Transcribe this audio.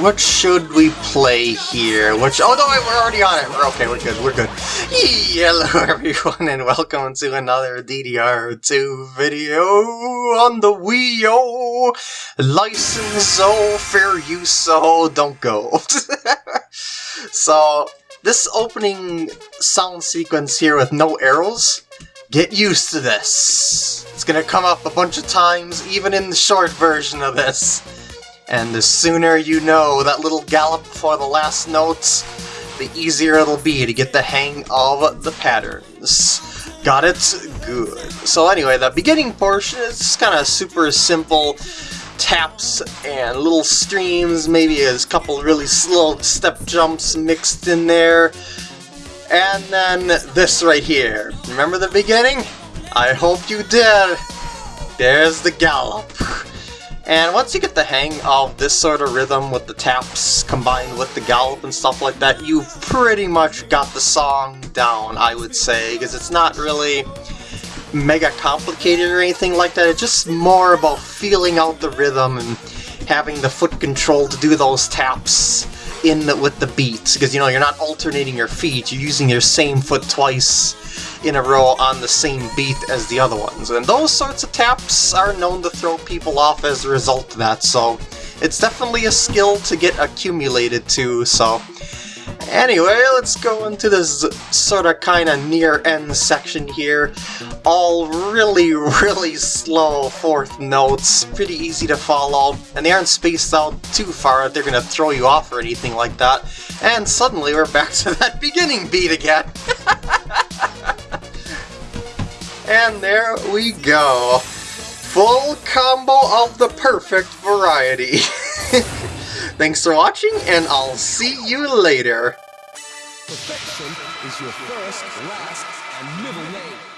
what should we play here? Which, oh no, we're already on it. We're okay, we're good, we're good. Hello everyone and welcome to another DDR2 video on the Wii U. License so fair use so don't go. so, this opening sound sequence here with no arrows, get used to this. It's gonna come up a bunch of times, even in the short version of this. And the sooner you know that little gallop before the last notes, the easier it'll be to get the hang of the patterns. Got it? Good. So anyway, the beginning portion is kind of super simple taps and little streams, maybe a couple really slow step jumps mixed in there. And then this right here. Remember the beginning? I hope you did. There's the gallop. And once you get the hang of this sort of rhythm with the taps combined with the gallop and stuff like that, you've pretty much got the song down, I would say, because it's not really mega complicated or anything like that, it's just more about feeling out the rhythm and having the foot control to do those taps in the, with the beats, because you know, you're not alternating your feet, you're using your same foot twice in a row on the same beat as the other ones. And those sorts of taps are known to throw people off as a result of that, so it's definitely a skill to get accumulated to, so... Anyway, let's go into this sort of kind of near-end section here. All really, really slow fourth notes, pretty easy to follow, and they aren't spaced out too far there to throw you off or anything like that. And suddenly we're back to that beginning beat again. And there we go. Full combo of the perfect variety. Thanks for watching, and I'll see you later. Perfection is your first, last, and middle name.